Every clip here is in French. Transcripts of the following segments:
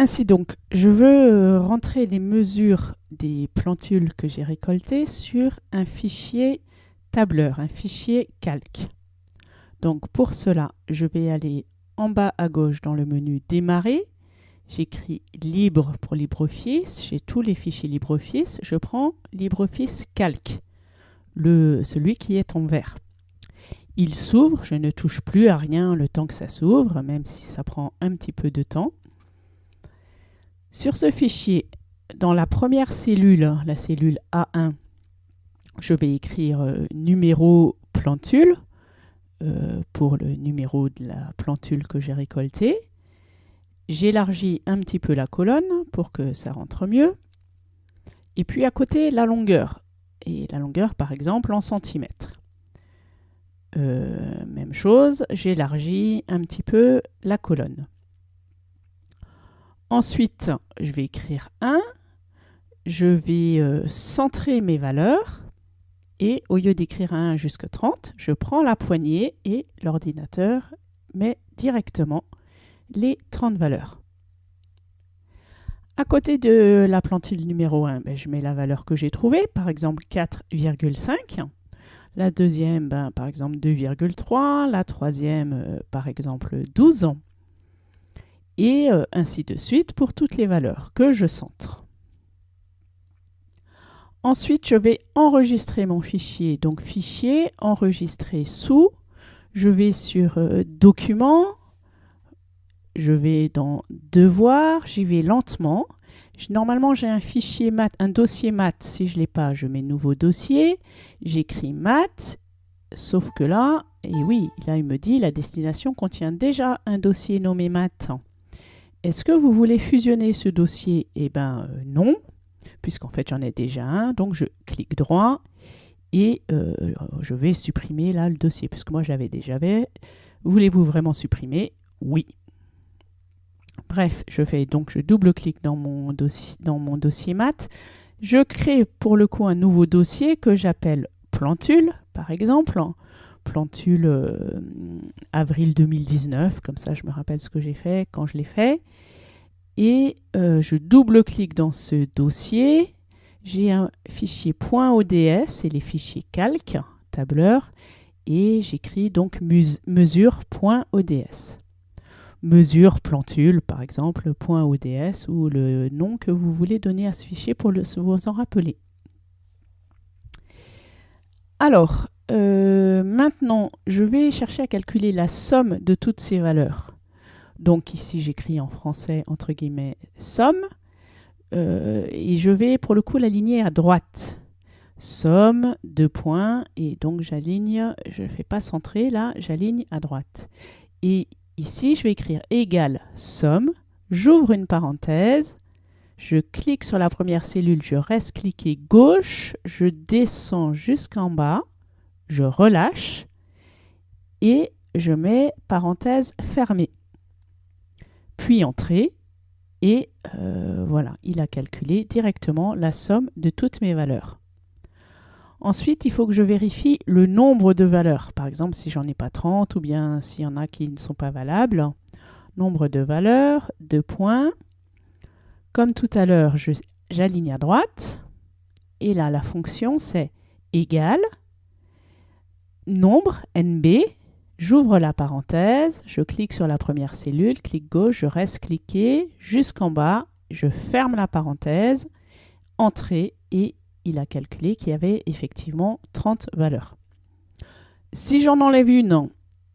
Ainsi donc, je veux euh, rentrer les mesures des plantules que j'ai récoltées sur un fichier tableur, un fichier calque. Donc pour cela, je vais aller en bas à gauche dans le menu Démarrer. J'écris Libre pour LibreOffice. J'ai tous les fichiers LibreOffice. Je prends LibreOffice Calque, celui qui est en vert. Il s'ouvre, je ne touche plus à rien le temps que ça s'ouvre, même si ça prend un petit peu de temps. Sur ce fichier, dans la première cellule, la cellule A1, je vais écrire euh, numéro plantule euh, pour le numéro de la plantule que j'ai récoltée. J'élargis un petit peu la colonne pour que ça rentre mieux. Et puis à côté, la longueur. Et la longueur, par exemple, en centimètres. Euh, même chose, j'élargis un petit peu la colonne. Ensuite, je vais écrire 1. Je vais euh, centrer mes valeurs. Et au lieu d'écrire 1 jusqu'à 30, je prends la poignée et l'ordinateur met directement les 30 valeurs. À côté de la plantule numéro 1, ben, je mets la valeur que j'ai trouvée, par exemple 4,5. La deuxième, ben, par exemple 2,3. La troisième, euh, par exemple 12. Et euh, ainsi de suite pour toutes les valeurs que je centre. Ensuite, je vais enregistrer mon fichier. Donc, fichier, enregistrer sous. Je vais sur euh, Document. Je vais dans Devoir. J'y vais lentement. Normalement, j'ai un fichier maths, un dossier maths. Si je ne l'ai pas, je mets Nouveau dossier. J'écris maths. Sauf que là, et oui, là, il me dit la destination contient déjà un dossier nommé maths. Est-ce que vous voulez fusionner ce dossier? Eh bien, euh, non puisqu'en fait j'en ai déjà un. Donc je clique droit et euh, je vais supprimer là le dossier, puisque moi je l'avais déjà fait. Voulez-vous vraiment supprimer? Oui. Bref, je fais donc je double-clique dans mon dossier dans mon dossier. Je crée pour le coup un nouveau dossier que j'appelle plantule, par exemple. Plantule euh, avril 2019, comme ça je me rappelle ce que j'ai fait quand je l'ai fait et euh, je double-clique dans ce dossier. J'ai un fichier .ods et les fichiers calque, tableur, et j'écris donc mesure.ods. Mesure plantule, par exemple, .ods ou le nom que vous voulez donner à ce fichier pour le, vous en rappeler. Alors, euh, maintenant, je vais chercher à calculer la somme de toutes ces valeurs. Donc ici, j'écris en français, entre guillemets, somme. Euh, et je vais pour le coup l'aligner à droite. Somme, deux points, et donc j'aligne, je ne fais pas centrer, là, j'aligne à droite. Et ici, je vais écrire égal somme, j'ouvre une parenthèse, je clique sur la première cellule, je reste cliqué gauche, je descends jusqu'en bas, je relâche, et je mets parenthèse fermée puis entrée, et euh, voilà, il a calculé directement la somme de toutes mes valeurs. Ensuite, il faut que je vérifie le nombre de valeurs. Par exemple, si j'en ai pas 30 ou bien s'il y en a qui ne sont pas valables. Nombre de valeurs, deux points. Comme tout à l'heure, j'aligne à droite. Et là, la fonction, c'est égal nombre, NB, J'ouvre la parenthèse, je clique sur la première cellule, clic gauche, je reste cliqué jusqu'en bas, je ferme la parenthèse, entrée et il a calculé qu'il y avait effectivement 30 valeurs. Si j'en enlève une,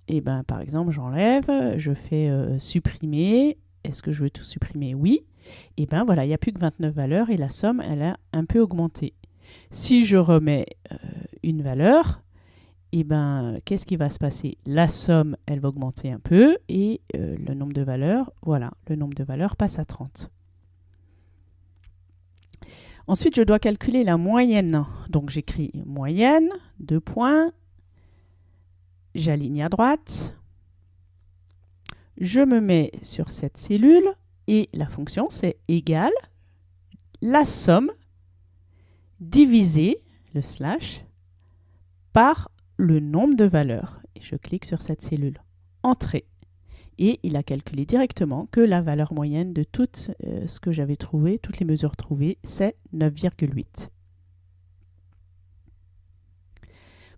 et eh ben, par exemple j'enlève, je fais euh, supprimer, est-ce que je veux tout supprimer? Oui. Et ben voilà, il n'y a plus que 29 valeurs et la somme elle a un peu augmenté. Si je remets euh, une valeur, eh ben, qu'est-ce qui va se passer? La somme, elle va augmenter un peu et euh, le nombre de valeurs, voilà, le nombre de valeurs passe à 30. Ensuite, je dois calculer la moyenne. Donc, j'écris moyenne, deux points, j'aligne à droite, je me mets sur cette cellule et la fonction, c'est égal la somme divisé, le slash, par le nombre de valeurs. Je clique sur cette cellule. Entrée. et il a calculé directement que la valeur moyenne de tout euh, ce que j'avais trouvé, toutes les mesures trouvées, c'est 9,8.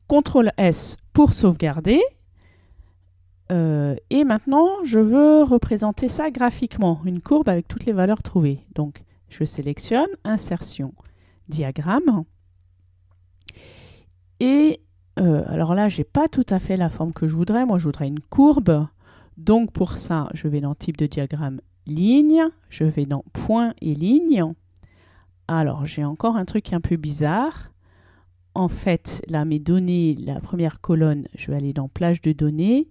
CTRL S pour sauvegarder. Euh, et maintenant, je veux représenter ça graphiquement, une courbe avec toutes les valeurs trouvées. Donc, je sélectionne Insertion, Diagramme. Et euh, alors là, je n'ai pas tout à fait la forme que je voudrais. Moi, je voudrais une courbe. Donc, pour ça, je vais dans Type de diagramme, Ligne. Je vais dans Point et Ligne. Alors, j'ai encore un truc un peu bizarre. En fait, là, mes données, la première colonne, je vais aller dans Plage de données.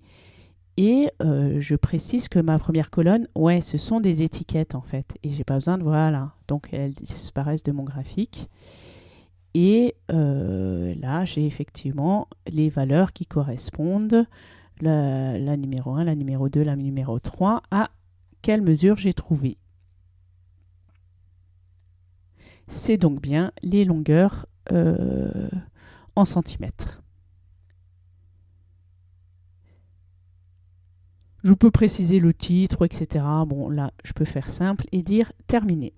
Et euh, je précise que ma première colonne, ouais, ce sont des étiquettes en fait. Et j'ai pas besoin de, voilà, donc elles disparaissent de mon graphique. Et euh, là, j'ai effectivement les valeurs qui correspondent, la, numéro 1, la numéro 2, la numéro 3, à quelle mesure j'ai trouvé. C'est donc bien les longueurs euh, en centimètres. Je peux préciser le titre, etc. Bon, là, je peux faire simple et dire terminé.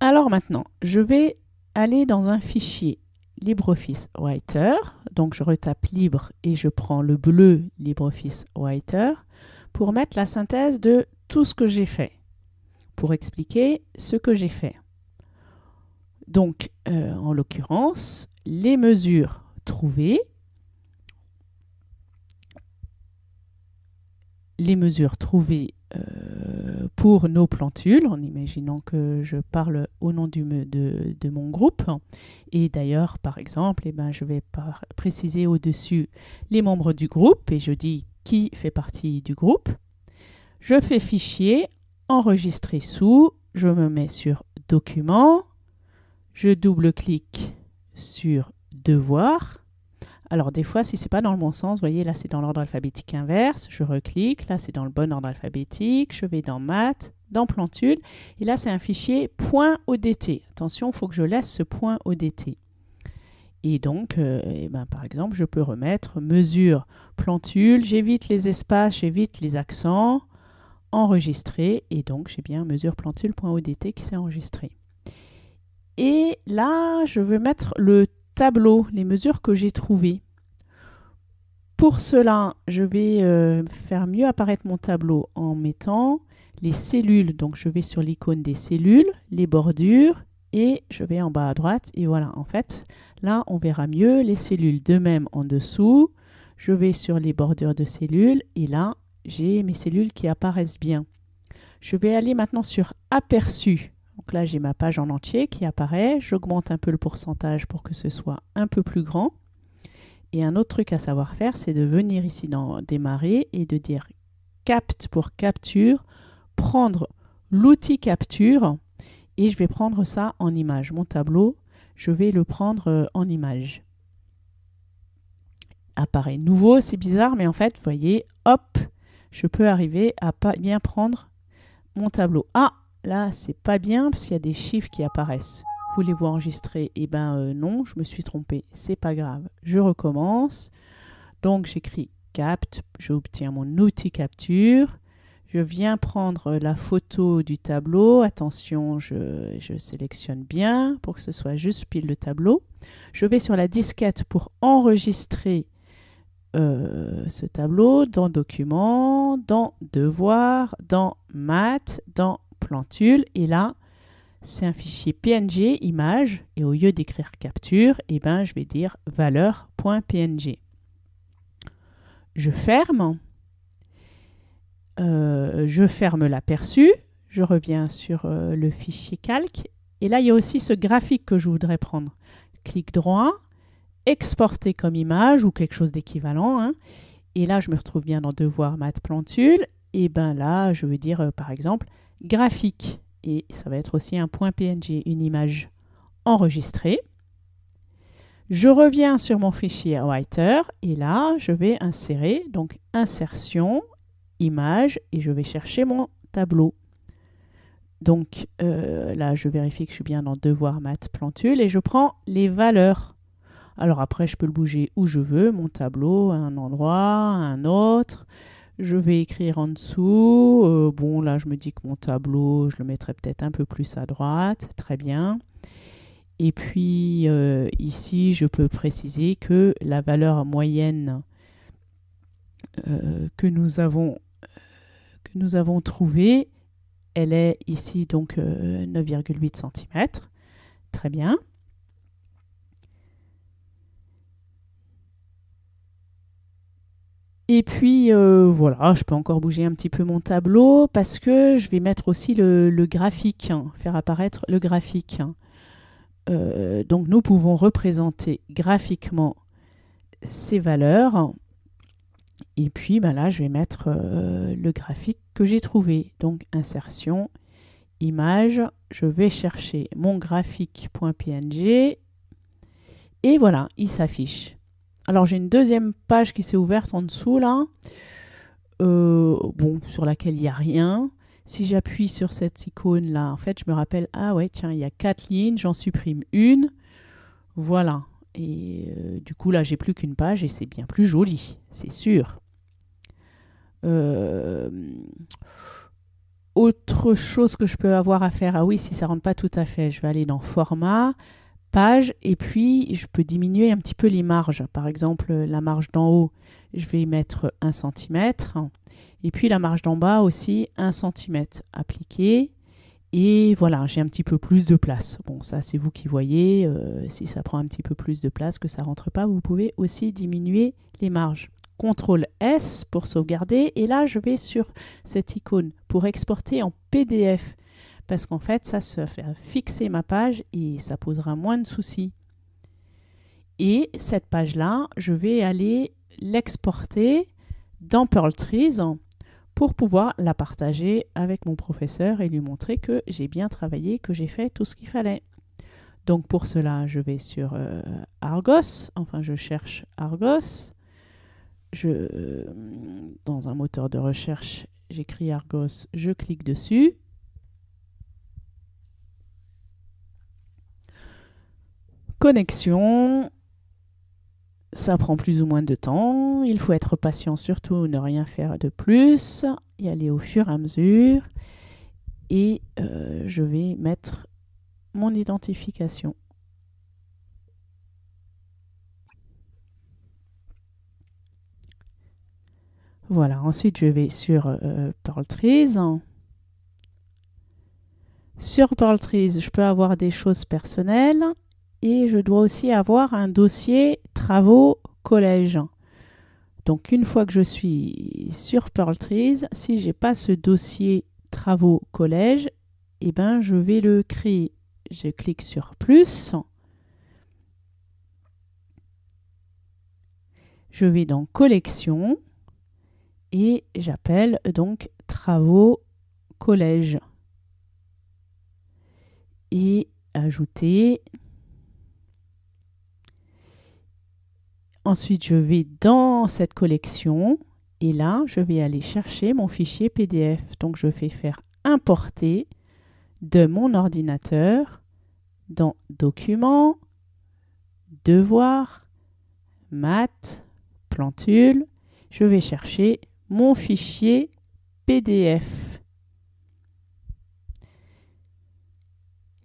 Alors maintenant, je vais aller dans un fichier LibreOffice Writer. Donc je retape libre et je prends le bleu LibreOffice Writer pour mettre la synthèse de tout ce que j'ai fait, pour expliquer ce que j'ai fait. Donc, euh, en l'occurrence, les mesures trouvées, les mesures trouvées pour nos plantules, en imaginant que je parle au nom de, mon groupe. Et d'ailleurs, par exemple, eh ben, je vais préciser au-dessus les membres du groupe et je dis qui fait partie du groupe. Je fais fichier, enregistrer sous, je me mets sur document, je double-clique sur devoir alors des fois, si c'est pas dans le bon sens, vous voyez là c'est dans l'ordre alphabétique inverse, je reclique, là c'est dans le bon ordre alphabétique, je vais dans maths, dans plantule, et là c'est un fichier .odt. Attention, il faut que je laisse ce .odt. Et donc, euh, eh ben, par exemple, je peux remettre mesure plantule, j'évite les espaces, j'évite les accents, enregistrer, et donc j'ai bien mesure plantule.odt qui s'est enregistré. Et là, je veux mettre le tableau, les mesures que j'ai trouvées. Pour cela, je vais euh, faire mieux apparaître mon tableau en mettant les cellules. Donc je vais sur l'icône des cellules, les bordures et je vais en bas à droite. Et voilà, en fait, là, on verra mieux les cellules. De même, en dessous, je vais sur les bordures de cellules et là, j'ai mes cellules qui apparaissent bien. Je vais aller maintenant sur Aperçu. Donc là, j'ai ma page en entier qui apparaît. J'augmente un peu le pourcentage pour que ce soit un peu plus grand. Et un autre truc à savoir faire, c'est de venir ici dans Démarrer et de dire Capte pour capture, prendre l'outil capture et je vais prendre ça en image. Mon tableau, je vais le prendre euh, en image. Apparaît nouveau, c'est bizarre, mais en fait, vous voyez, hop, je peux arriver à bien prendre mon tableau. Ah, Là, c'est pas bien parce qu'il y a des chiffres qui apparaissent. Voulez-vous enregistrer? Eh ben euh, non, je me suis trompé. C'est pas grave. Je recommence. Donc j'écris capte, j'obtiens mon outil capture. Je viens prendre la photo du tableau. Attention, je, sélectionne bien pour que ce soit juste pile le tableau. Je vais sur la disquette pour enregistrer euh, ce tableau dans Documents, dans Devoir, dans Maths, dans plantule. Et là, c'est un fichier PNG, image, et au lieu d'écrire capture, eh ben, je vais dire valeur.png. Je ferme. Euh, je ferme l'aperçu. Je reviens sur euh, le fichier calque. Et là, il y a aussi ce graphique que je voudrais prendre. Clic droit, exporter comme image ou quelque chose d'équivalent. Hein. Et là, je me retrouve bien dans Devoir Math Plantule. Et ben là, je veux dire, euh, par exemple, graphique et ça va être aussi un point PNG, une image enregistrée. Je reviens sur mon fichier Writer et là, je vais insérer, donc insertion, image et je vais chercher mon tableau. Donc euh, là, je vérifie que je suis bien dans Devoir Math Plantule et je prends les valeurs. Alors après, je peux le bouger où je veux, mon tableau, à un endroit, à un autre. Je vais écrire en dessous. Euh, bon, là, je me dis que mon tableau, je le mettrai peut-être un peu plus à droite. Très bien. Et puis euh, ici, je peux préciser que la valeur moyenne euh, que nous avons que nous avons trouvée, elle est ici donc 9,8 cm. Très bien. Et puis euh, voilà, je peux encore bouger un petit peu mon tableau parce que je vais mettre aussi le, graphique, hein, faire apparaître le graphique. Euh, donc nous pouvons représenter graphiquement ces valeurs. Et puis ben là, je vais mettre euh, le graphique que j'ai trouvé. Donc insertion, image, je vais chercher mon graphique.png et voilà, il s'affiche. Alors j'ai une deuxième page qui s'est ouverte en dessous là, euh, bon, sur laquelle il n'y a rien. Si j'appuie sur cette icône là, en fait, je me rappelle, ah ouais, tiens, il y a quatre lignes, j'en supprime une. Voilà. Et euh, du coup, là, j'ai plus qu'une page et c'est bien plus joli, c'est sûr. Euh, autre chose que je peux avoir à faire, ah oui, si ça rentre pas tout à fait, je vais aller dans Format, page et puis je peux diminuer un petit peu les marges. Par exemple, la marge d'en haut, je vais mettre 1 cm et puis la marge d'en bas aussi 1 cm appliqué. Et voilà, j'ai un petit peu plus de place. Bon, ça c'est vous qui voyez. Euh, si ça prend un petit peu plus de place, que ça rentre pas, vous pouvez aussi diminuer les marges. CTRL S pour sauvegarder. Et là, je vais sur cette icône pour exporter en PDF parce qu'en fait, ça se fait fixer ma page et ça posera moins de soucis. Et cette page-là, je vais aller l'exporter dans Pearl Trees pour pouvoir la partager avec mon professeur et lui montrer que j'ai bien travaillé, que j'ai fait tout ce qu'il fallait. Donc pour cela, je vais sur euh, Argos, enfin je cherche Argos. Je, euh, dans un moteur de recherche, j'écris Argos, je clique dessus. Connexion, ça prend plus ou moins de temps. Il faut être patient surtout, ne rien faire de plus, y aller au fur et à mesure. Et euh, je vais mettre mon identification. Voilà, ensuite je vais sur euh, Pearl Trees. Sur Pearl Trees, je peux avoir des choses personnelles et je dois aussi avoir un dossier travaux collège. Donc une fois que je suis sur Pearl Trees, si j'ai pas ce dossier travaux collège, eh ben je vais le créer. Je clique sur plus. Je vais dans collection et j'appelle donc travaux collège. Et ajouter Ensuite, je vais dans cette collection et là, je vais aller chercher mon fichier PDF. Donc, je vais faire importer de mon ordinateur dans Documents, Devoirs, Maths, Plantule. Je vais chercher mon fichier PDF.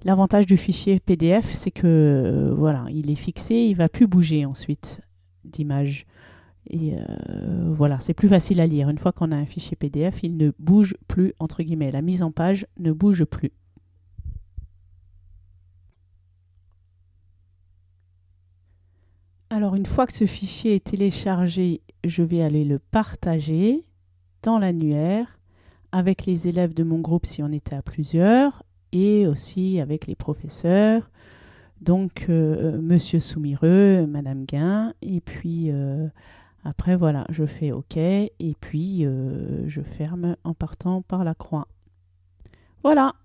L'avantage du fichier PDF, c'est que euh, voilà, il est fixé, il ne va plus bouger ensuite d'images. Et euh, voilà, c'est plus facile à lire. Une fois qu'on a un fichier PDF, il ne bouge plus, entre guillemets. La mise en page ne bouge plus. Alors, une fois que ce fichier est téléchargé, je vais aller le partager dans l'annuaire avec les élèves de mon groupe si on était à plusieurs et aussi avec les professeurs donc, euh, Monsieur Soumireux, Madame Guin, et puis euh, après, voilà, je fais OK, et puis euh, je ferme en partant par la croix. Voilà